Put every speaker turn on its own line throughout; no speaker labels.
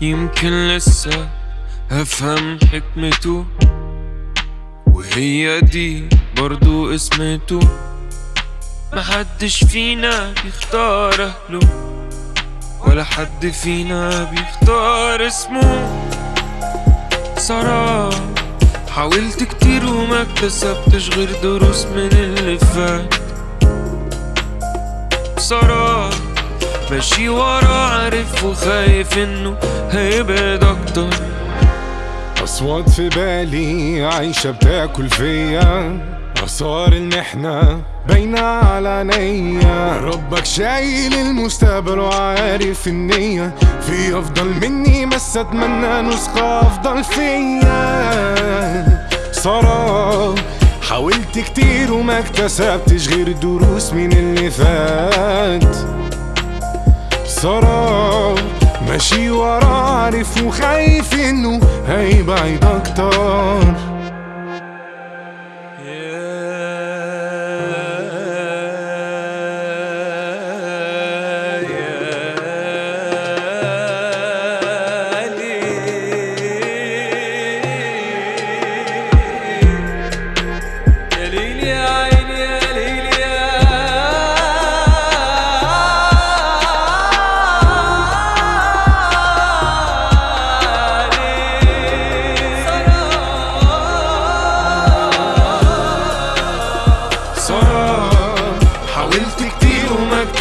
يمكن لسه هفهم حكمته وهي دي برضو اسمته. محدش فينا بيختار أهله ولا حد فينا بيختار اسمه. صراحة حاولت كتير وما اكتسبتش غير دروس من اللي فات. بصراحة ماشي ورا عارف وخايف إنه هيبعد أكتر
أصوات في بالي عايشة بتاكل فيا. آثار المحنة باينة على عينيا. ربك شايل المستقبل وعارف النية. في أفضل مني بس أتمنى نسخة أفضل فيا. صراحة حاولت كتير وما اكتسبتش غير دروس من اللي فات. صراحة ماشي ورا عارف وخايف إنه هيبعد أكتر.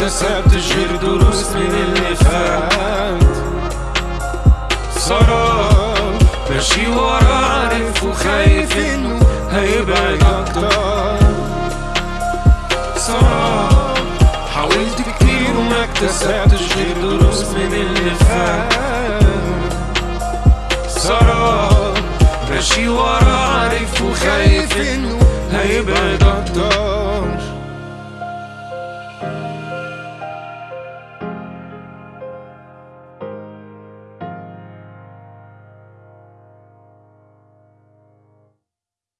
اكتسبتش غير دروس من اللي فات صراحة ماشي ورا عارف وخايف انه هيبعد أكتر صراحة حاولت كتير وما اكتسبتش غير دروس من اللي فات صراحة ماشي ورا عارف وخايف انه هيبعد أكتر